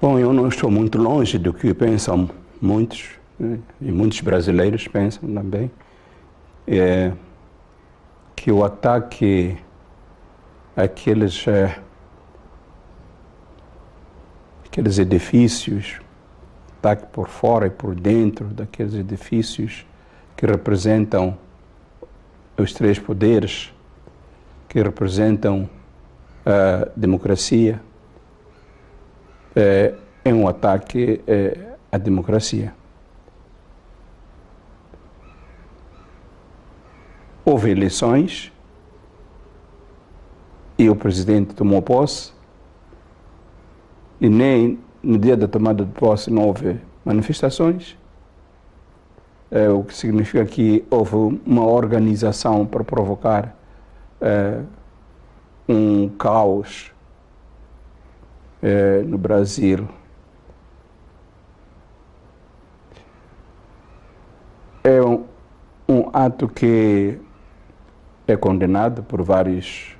Bom, eu não estou muito longe do que pensam muitos, né? e muitos brasileiros pensam também, é que o ataque àqueles, é, aqueles edifícios, ataque por fora e por dentro daqueles edifícios que representam os três poderes, que representam a democracia, é, é um ataque é, à democracia. Houve eleições e o presidente tomou posse e nem no dia da tomada de posse não houve manifestações, é, o que significa que houve uma organização para provocar é, um caos é, no Brasil. É um, um ato que é condenado por vários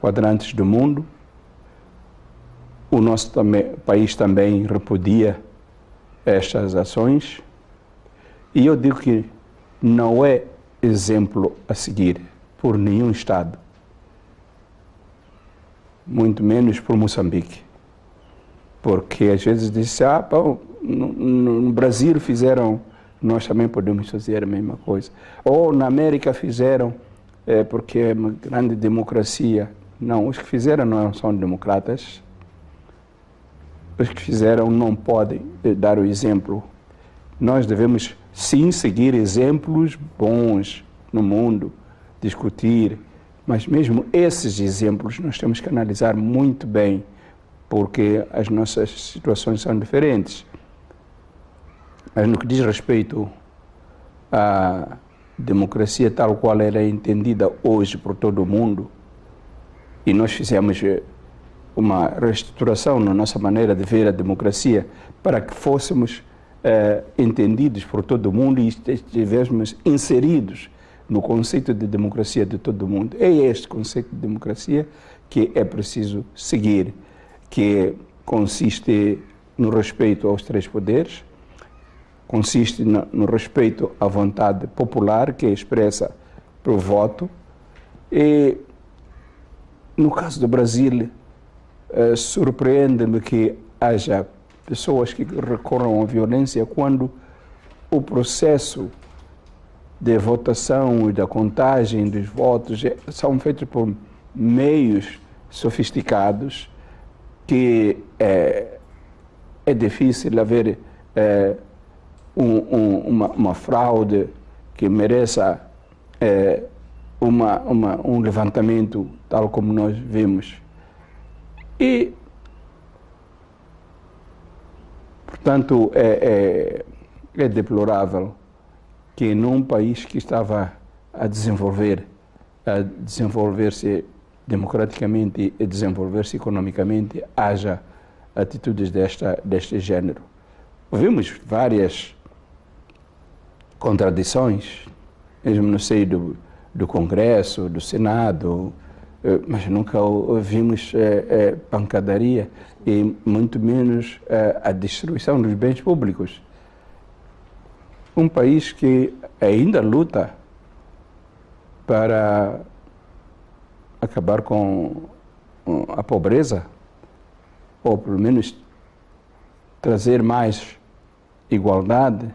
quadrantes do mundo. O nosso também, país também repudia estas ações. E eu digo que não é exemplo a seguir por nenhum Estado, muito menos por Moçambique. Porque às vezes diz ah, pô, no, no Brasil fizeram, nós também podemos fazer a mesma coisa. Ou na América fizeram, é, porque é uma grande democracia. Não, os que fizeram não são democratas. Os que fizeram não podem eh, dar o exemplo. Nós devemos sim seguir exemplos bons no mundo, discutir, mas mesmo esses exemplos nós temos que analisar muito bem, porque as nossas situações são diferentes. Mas no que diz respeito à democracia tal qual ela é entendida hoje por todo o mundo, e nós fizemos eh, uma reestruturação na nossa maneira de ver a democracia para que fôssemos eh, entendidos por todo o mundo e estivéssemos inseridos no conceito de democracia de todo o mundo. É este conceito de democracia que é preciso seguir, que consiste no respeito aos três poderes, consiste no, respeito à vontade popular, que é expressa pelo voto, e no caso do Brasil, eh, surpreende-me que haja pessoas que recorram à violência quando o processo de votação e da contagem dos votos é, são feitos por meios sofisticados que é, é difícil haver é, um, um, uma, uma, fraude que mereça é, uma, uma, um levantamento tal como nós vimos. E, portanto, é, é, é deplorável que num país que estava a desenvolver, a desenvolver-se democraticamente e desenvolver-se economicamente, haja atitudes desta, deste género. Ouvimos várias contradições, mesmo no seio do, do Congresso, do Senado, eh, mas nunca ouvimos é, é, pancadaria e muito menos é, a destruição dos bens públicos. Um país que ainda luta para acabar com a pobreza, ou pelo menos trazer mais igualdade,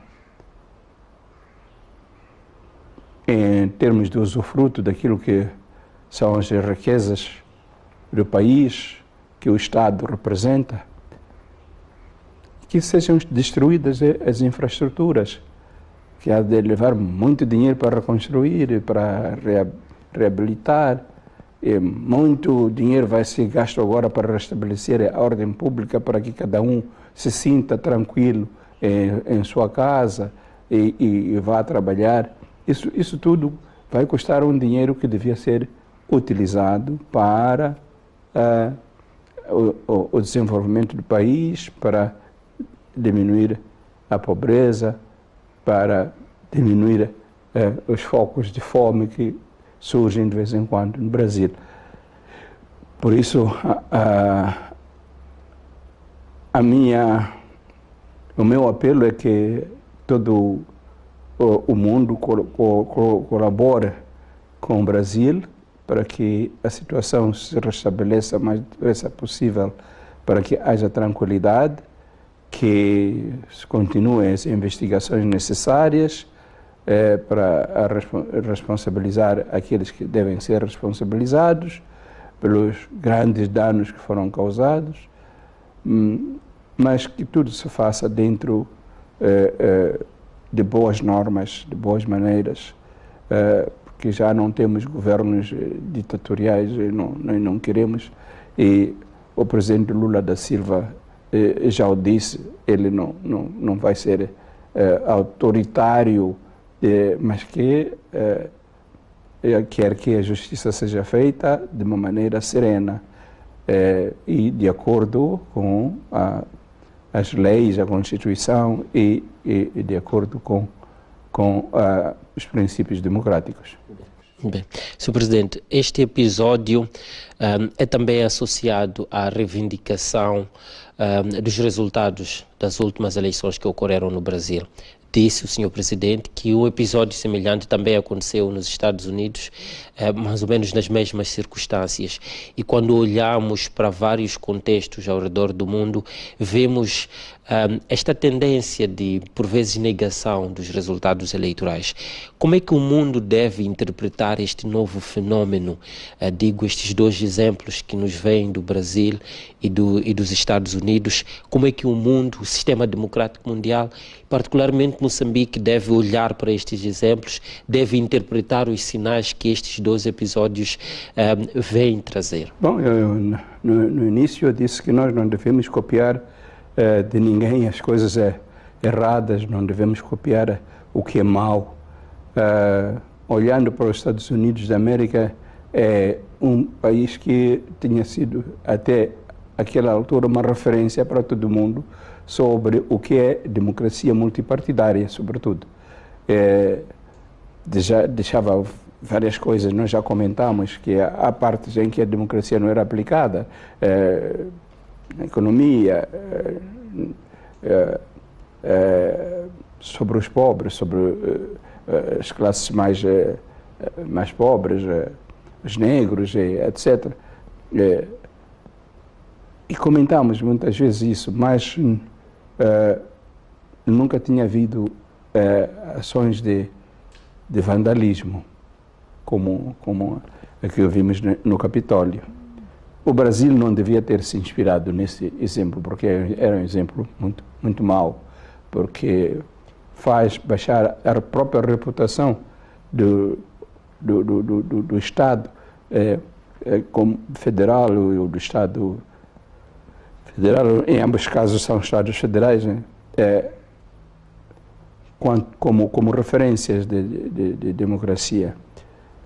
em termos de usufruto daquilo que são as riquezas do país que o Estado representa, que sejam destruídas as infraestruturas, que há de levar muito dinheiro para reconstruir, para reabilitar, muito dinheiro vai ser gasto agora para restabelecer a ordem pública, para que cada um se sinta tranquilo em, em sua casa e, e, e vá trabalhar. Isso, isso tudo vai custar um dinheiro que devia ser utilizado para uh, o, o, desenvolvimento do país, para diminuir a pobreza, para diminuir uh, os focos de fome que surgem de vez em quando no Brasil. Por isso, uh, a minha, o meu apelo é que todo o, mundo col, col, colabore com o Brasil para que a situação se restabeleça o mais depressa possível, para que haja tranquilidade, que continuem as investigações necessárias eh, para responsabilizar aqueles que devem ser responsabilizados pelos grandes danos que foram causados Hum, mas que tudo se faça dentro eh, eh, de boas normas, de boas maneiras, eh, porque já não temos governos ditatoriais e não, não queremos. E o presidente Lula da Silva já o disse, ele não, não, não vai ser autoritário, mas que quer que a justiça seja feita de uma maneira serena eh, e de acordo com a, as leis, a Constituição e, e, e de acordo com, com uh, os princípios democráticos. Bem, Sr. Presidente, este episódio um, é também associado à reivindicação um, dos resultados das últimas eleições que ocorreram no Brasil disse o senhor presidente que um episódio semelhante também aconteceu nos Estados Unidos, eh, mais ou menos nas mesmas circunstâncias. E quando olhamos para vários contextos ao redor do mundo, vemos esta tendência de, por vezes, negação dos resultados eleitorais. Como é que o mundo deve interpretar este novo fenômeno? Uh, digo, estes dois exemplos que nos vêm do Brasil e, do, e dos Estados Unidos. Como é que o mundo, o sistema democrático mundial, particularmente Moçambique, deve olhar para estes exemplos, deve interpretar os sinais que estes dois episódios um, vêm trazer? Bom, eu, no, no início eu disse que nós não devemos copiar eh, de ninguém as coisas é, erradas, não devemos copiar o que é mau. Uh, olhando para os Estados Unidos da América, é um país que tinha sido até aquela altura uma referência para todo mundo sobre o que é democracia multipartidária, sobretudo. É, deixava várias coisas, nós já comentamos que há partes em que a democracia não era aplicada, é, economia, é, é, sobre os pobres, sobre as classes mais, mais pobres, os negros, etc. E comentamos muitas vezes isso, mas nunca tinha havido ações de, de vandalismo como, como a que ouvimos no Capitólio. O Brasil não devia ter se inspirado nesse exemplo, porque era um exemplo muito, muito mau, porque faz baixar a própria reputação do, do, do, do, do Estado é, é, como federal ou do Estado federal, em ambos os casos são Estados federais, né? é, como, como referências de, de, de democracia.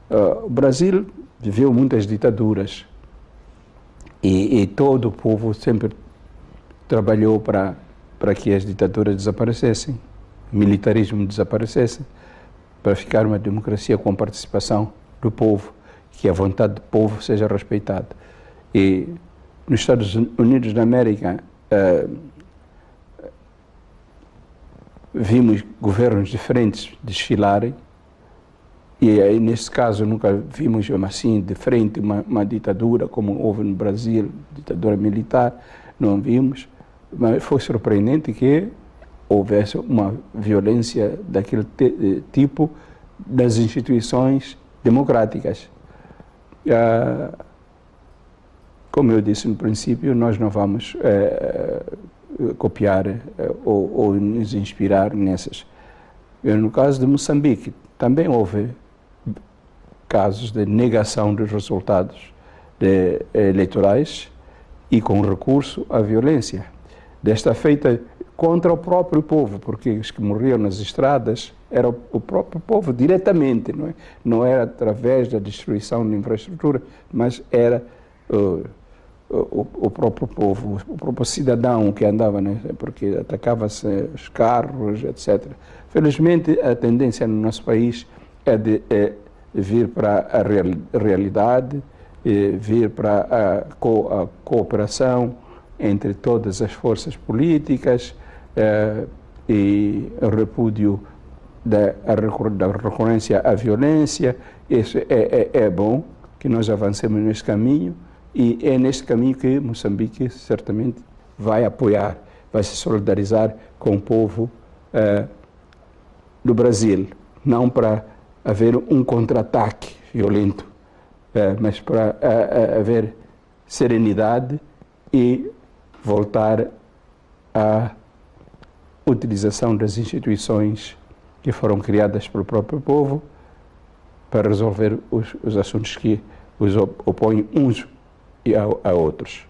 Uh, o Brasil viveu muitas ditaduras, e, e todo o povo sempre trabalhou para, para que as ditaduras desaparecessem, militarismo desaparecesse, para ficar uma democracia com participação do povo, que a vontade do povo seja respeitada. E nos Estados Unidos da América, uh, vimos governos diferentes desfilarem, e aí, nesse caso, nunca vimos assim, de frente, uma, uma ditadura como houve no Brasil, ditadura militar, não vimos. Mas foi surpreendente que houvesse uma violência daquele tipo das instituições democráticas. Ah, como eu disse no princípio, nós não vamos eh, copiar eh, ou, ou nos inspirar nessas. No caso de Moçambique, também houve casos de negação dos resultados de, eleitorais e com recurso à violência. Desta feita contra o próprio povo, porque os que morriam nas estradas era o próprio povo diretamente, não, é? não era através da destruição de infraestrutura, mas era uh, o, o, próprio povo, o próprio cidadão que andava, né? porque atacava-se os carros, etc. Felizmente, a tendência no nosso país é de é vir para a real, realidade, vir para a, co, a cooperação, entre todas as forças políticas eh, e o repúdio da, da recorrência à violência. Isso é, é, é bom que nós avancemos nesse caminho e é nesse caminho que Moçambique certamente vai apoiar, vai se solidarizar com o povo eh, do Brasil, não para haver um contra-ataque violento, eh, mas para eh, haver serenidade e voltar à utilização das instituições que foram criadas pelo próprio povo para resolver os, os assuntos que os opõem uns a, a outros.